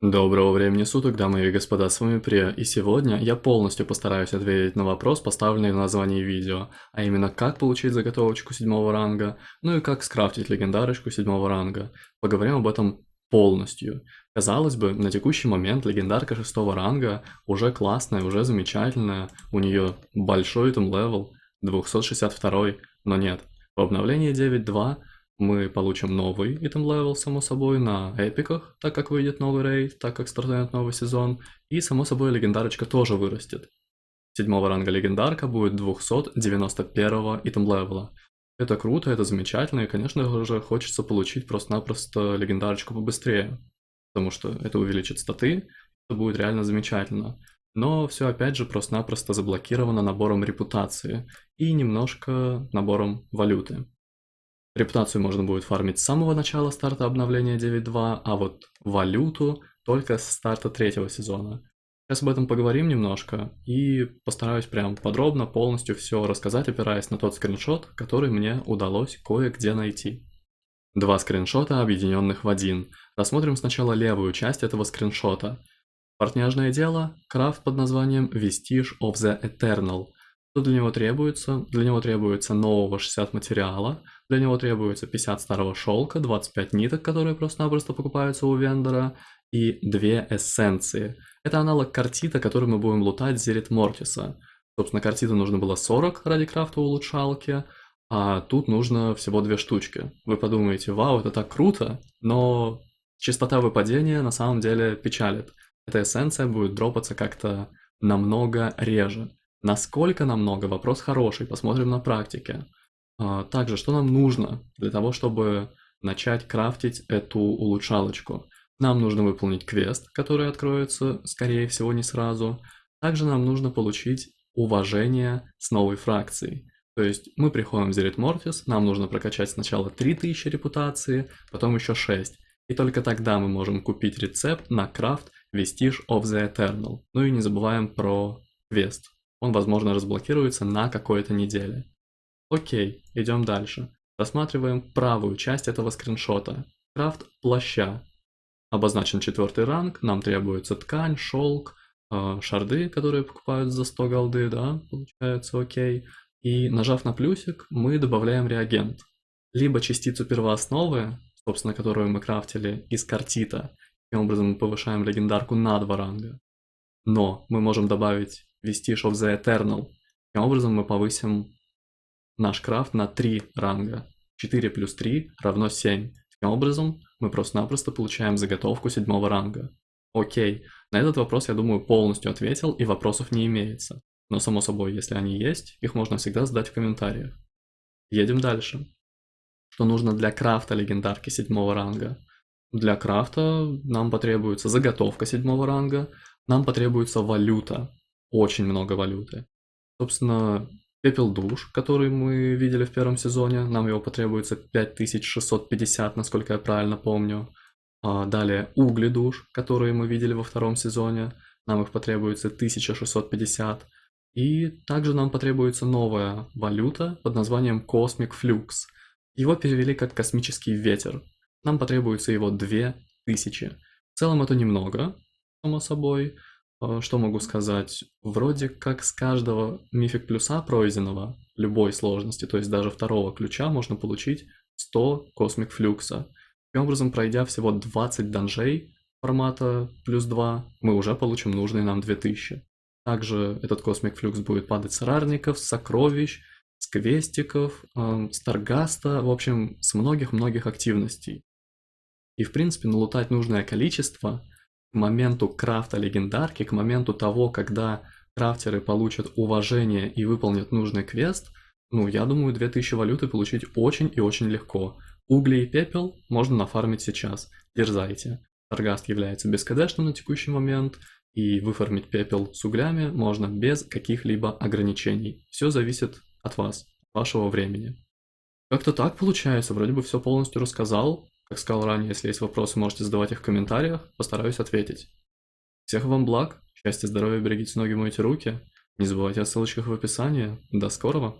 Доброго времени суток, дамы и господа, с вами Прия, и сегодня я полностью постараюсь ответить на вопрос, поставленный в названии видео, а именно как получить заготовочку седьмого ранга, ну и как скрафтить легендарочку седьмого ранга. Поговорим об этом полностью. Казалось бы, на текущий момент легендарка шестого ранга уже классная, уже замечательная, у нее большой item level, 262, но нет. В обновлении 9.2 мы получим новый item level, само собой, на эпиках, так как выйдет новый рейд, так как стартует новый сезон, и, само собой, легендарочка тоже вырастет. Седьмого ранга легендарка будет 291 item левела. Это круто, это замечательно, и, конечно же, хочется получить просто-напросто легендарочку побыстрее, потому что это увеличит статы, это будет реально замечательно. Но все опять же просто-напросто заблокировано набором репутации и немножко набором валюты. Репутацию можно будет фармить с самого начала старта обновления 9.2, а вот валюту только с старта третьего сезона. Сейчас об этом поговорим немножко и постараюсь прям подробно, полностью все рассказать, опираясь на тот скриншот, который мне удалось кое-где найти. Два скриншота, объединенных в один. Рассмотрим сначала левую часть этого скриншота. Портняжное дело, крафт под названием Vestige of the Eternal – что для него требуется? Для него требуется нового 60 материала, для него требуется 50 старого шелка, 25 ниток, которые просто-напросто покупаются у вендора, и две эссенции. Это аналог картита, который мы будем лутать Зерит Мортиса. Собственно, картита нужно было 40 ради крафта улучшалки, а тут нужно всего две штучки. Вы подумаете, вау, это так круто, но частота выпадения на самом деле печалит. Эта эссенция будет дропаться как-то намного реже. Насколько нам много? Вопрос хороший, посмотрим на практике. А, также, что нам нужно для того, чтобы начать крафтить эту улучшалочку? Нам нужно выполнить квест, который откроется, скорее всего, не сразу. Также нам нужно получить уважение с новой фракцией. То есть мы приходим в Зерит Морфис, нам нужно прокачать сначала 3000 репутации, потом еще 6. И только тогда мы можем купить рецепт на крафт Vestige of the Eternal. Ну и не забываем про квест он, возможно, разблокируется на какой-то неделе. Окей, идем дальше. Рассматриваем правую часть этого скриншота. Крафт плаща. Обозначен четвертый ранг, нам требуется ткань, шелк, э, шарды, которые покупают за 100 голды, да, получается окей. И нажав на плюсик, мы добавляем реагент. Либо частицу первоосновы, собственно, которую мы крафтили из картита. Таким образом мы повышаем легендарку на два ранга. Но мы можем добавить Vestige of the Eternal. Таким образом мы повысим наш крафт на 3 ранга. 4 плюс 3 равно 7. Таким образом мы просто-напросто получаем заготовку седьмого ранга. Окей, на этот вопрос я думаю полностью ответил и вопросов не имеется. Но само собой, если они есть, их можно всегда задать в комментариях. Едем дальше. Что нужно для крафта легендарки седьмого ранга? Для крафта нам потребуется заготовка седьмого ранга, нам потребуется валюта очень много валюты. Собственно, пепел душ, который мы видели в первом сезоне, нам его потребуется 5650, насколько я правильно помню. А далее угли душ, которые мы видели во втором сезоне, нам их потребуется 1650. И также нам потребуется новая валюта под названием Cosmic Flux. Его перевели как космический ветер. Нам потребуется его 2000. В целом это немного, само собой, что могу сказать? Вроде как с каждого мифик плюса пройденного, любой сложности, то есть даже второго ключа, можно получить 100 космик флюкса. Таким образом, пройдя всего 20 данжей формата плюс 2, мы уже получим нужные нам 2000. Также этот космик флюкс будет падать с рарников, с сокровищ, с квестиков, э, с торгаста, в общем, с многих-многих активностей. И в принципе налутать нужное количество – моменту крафта легендарки, к моменту того, когда крафтеры получат уважение и выполнят нужный квест, ну, я думаю, 2000 валюты получить очень и очень легко. Угли и пепел можно нафармить сейчас, дерзайте. Торгаст является бескадешным на текущий момент, и выфармить пепел с углями можно без каких-либо ограничений. Все зависит от вас, вашего времени. Как-то так получается, вроде бы все полностью рассказал, как сказал ранее, если есть вопросы, можете задавать их в комментариях, постараюсь ответить. Всех вам благ, счастья, здоровья, берегите ноги, мойте руки. Не забывайте о ссылочках в описании. До скорого!